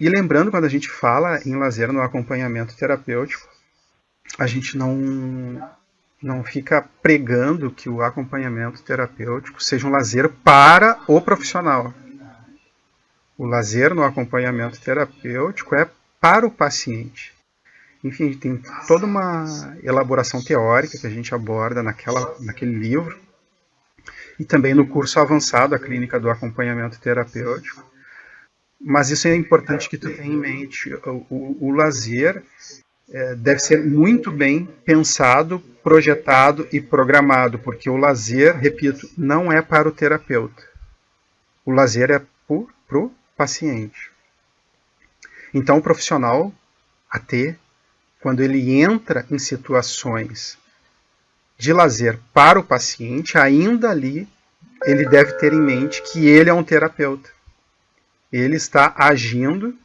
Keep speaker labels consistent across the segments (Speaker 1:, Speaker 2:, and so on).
Speaker 1: E lembrando, quando a gente fala em lazer no acompanhamento terapêutico, a gente não, não fica pregando que o acompanhamento terapêutico seja um lazer para o profissional. O lazer no acompanhamento terapêutico é para o paciente. Enfim, tem toda uma elaboração teórica que a gente aborda naquela, naquele livro e também no curso avançado, a clínica do acompanhamento terapêutico. Mas isso é importante que tu tenha em mente. O, o, o lazer é, deve ser muito bem pensado, projetado e programado, porque o lazer, repito, não é para o terapeuta. O lazer é para o paciente. Então, o profissional AT quando ele entra em situações de lazer para o paciente, ainda ali ele deve ter em mente que ele é um terapeuta. Ele está agindo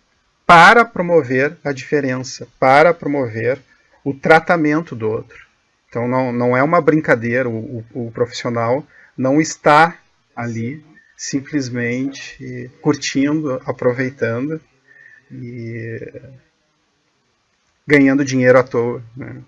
Speaker 1: para promover a diferença, para promover o tratamento do outro. Então não, não é uma brincadeira, o, o, o profissional não está ali simplesmente curtindo, aproveitando e ganhando dinheiro à toa. Né?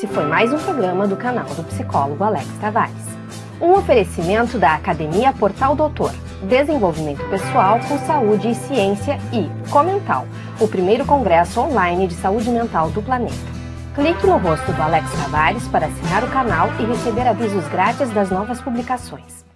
Speaker 2: Esse foi mais um programa do canal do psicólogo Alex Tavares. Um oferecimento da Academia Portal Doutor, Desenvolvimento Pessoal com Saúde e Ciência e Comental, o primeiro congresso online de saúde mental do planeta. Clique no rosto do Alex Tavares para assinar o canal e receber avisos grátis das novas publicações.